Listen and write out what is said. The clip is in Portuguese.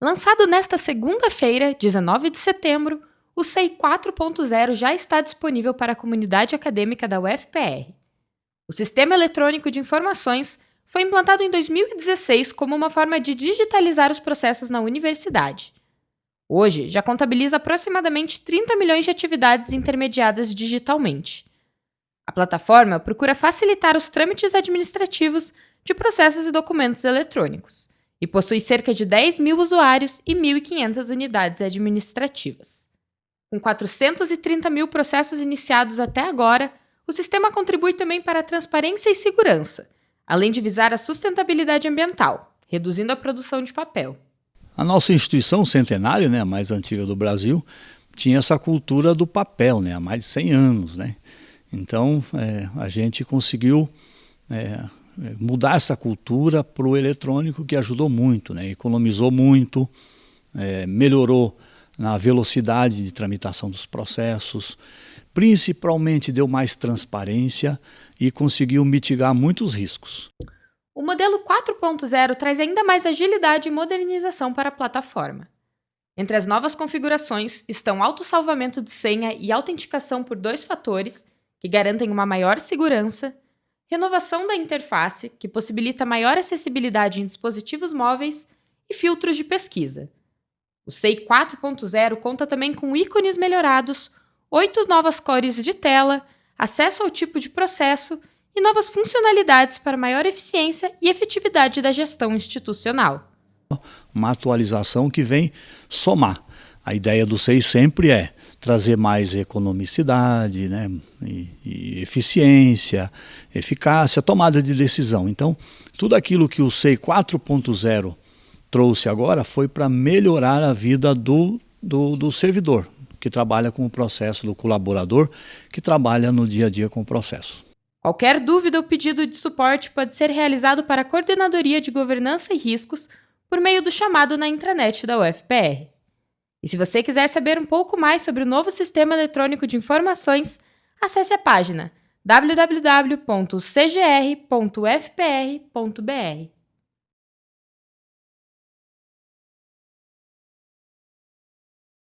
Lançado nesta segunda-feira, 19 de setembro, o SEI 4.0 já está disponível para a comunidade acadêmica da UFPR. O Sistema Eletrônico de Informações foi implantado em 2016 como uma forma de digitalizar os processos na universidade. Hoje, já contabiliza aproximadamente 30 milhões de atividades intermediadas digitalmente. A plataforma procura facilitar os trâmites administrativos de processos e documentos eletrônicos e possui cerca de 10 mil usuários e 1.500 unidades administrativas. Com 430 mil processos iniciados até agora, o sistema contribui também para a transparência e segurança, além de visar a sustentabilidade ambiental, reduzindo a produção de papel. A nossa instituição centenária, né, a mais antiga do Brasil, tinha essa cultura do papel né, há mais de 100 anos. Né? Então, é, a gente conseguiu é, mudar essa cultura para o eletrônico, que ajudou muito, né? economizou muito, é, melhorou na velocidade de tramitação dos processos, principalmente deu mais transparência e conseguiu mitigar muitos riscos. O modelo 4.0 traz ainda mais agilidade e modernização para a plataforma. Entre as novas configurações estão autossalvamento de senha e autenticação por dois fatores, que garantem uma maior segurança, renovação da interface, que possibilita maior acessibilidade em dispositivos móveis, e filtros de pesquisa. O SEI 4.0 conta também com ícones melhorados, oito novas cores de tela, acesso ao tipo de processo e novas funcionalidades para maior eficiência e efetividade da gestão institucional. Uma atualização que vem somar. A ideia do SEI sempre é trazer mais economicidade, né, e, e eficiência, eficácia, tomada de decisão. Então, tudo aquilo que o SEI 4.0 trouxe agora foi para melhorar a vida do, do, do servidor, que trabalha com o processo, do colaborador, que trabalha no dia a dia com o processo. Qualquer dúvida ou pedido de suporte pode ser realizado para a Coordenadoria de Governança e Riscos por meio do chamado na intranet da UFPR. E se você quiser saber um pouco mais sobre o novo Sistema Eletrônico de Informações, acesse a página www.cgr.fpr.br.